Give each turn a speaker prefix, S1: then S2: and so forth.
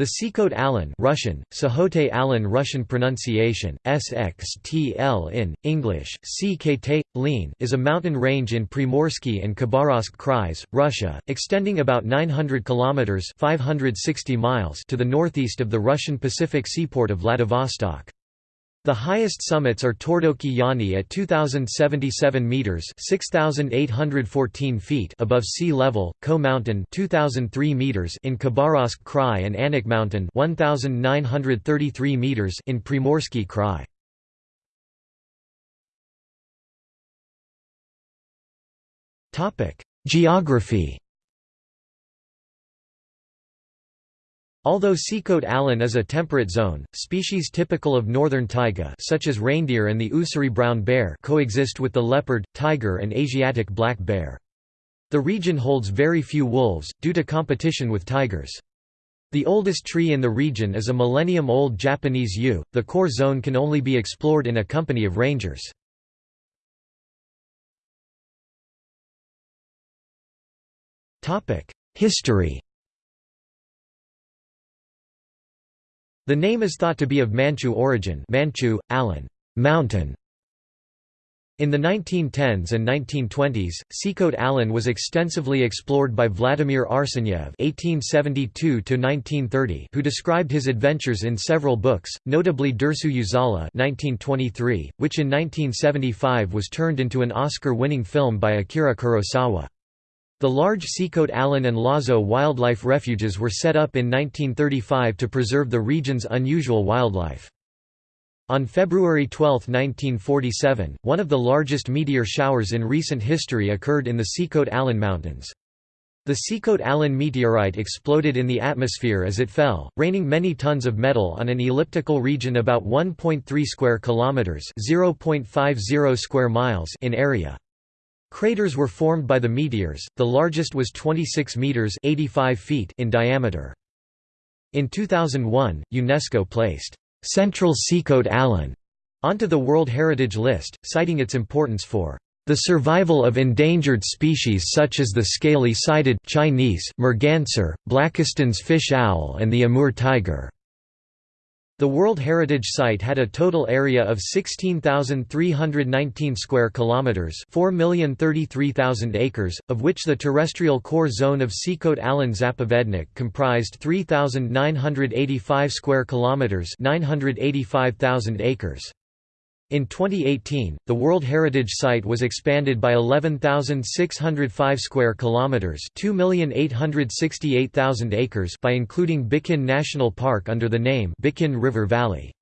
S1: The Sikhote Alin Russian, Sahote Alin Russian pronunciation, SXTL in, English, Lean is a mountain range in Primorsky and Khabarovsk Krais, Russia, extending about 900 kilometers 560 miles to the northeast of the Russian Pacific seaport of Vladivostok. The highest summits are Tordoki Yani at 2077 meters (6814 feet) above sea level, Ko Mountain 2003 meters in Khabarovsk Krai and Anak Mountain 1933 meters in Primorsky Krai. Topic: Geography Although Sikhote Alin is a temperate zone, species typical of northern taiga such as reindeer and the Ussuri brown bear coexist with the leopard, tiger and Asiatic black bear. The region holds very few wolves, due to competition with tigers. The oldest tree in the region is a millennium-old Japanese yew. The core zone can only be explored in a company of rangers. History The name is thought to be of Manchu origin Manchu, Allen mountain". In the 1910s and 1920s, Sikhote Alin was extensively explored by Vladimir Arsenyev (1872–1930), who described his adventures in several books, notably Dersu Uzala (1923), which in 1975 was turned into an Oscar-winning film by Akira Kurosawa. The large Sikhote Alin and Lazo wildlife refuges were set up in 1935 to preserve the region's unusual wildlife. On February 12, 1947, one of the largest meteor showers in recent history occurred in the Sikhote Alin Mountains. The Sikhote Alin meteorite exploded in the atmosphere as it fell, raining many tons of metal on an elliptical region about 1.3 square kilometers (0.50 square miles) in area. Craters were formed by the meteors, the largest was 26 meters 85 feet in diameter. In 2001, UNESCO placed Central Sikhote Alin onto the World Heritage List, citing its importance for the survival of endangered species such as the scaly-sided Chinese merganser, Blakiston's fish owl and the Amur tiger. The World Heritage Site had a total area of 16,319 square kilometers, 4,033,000 acres, of which the terrestrial core zone of Sikhote Alin Zapovednik comprised 3,985 square kilometers, 985,000 acres. In 2018, the World Heritage Site was expanded by 11,605 square kilometers, 2,868,000 acres by including Bikhin National Park under the name Bikhin River Valley.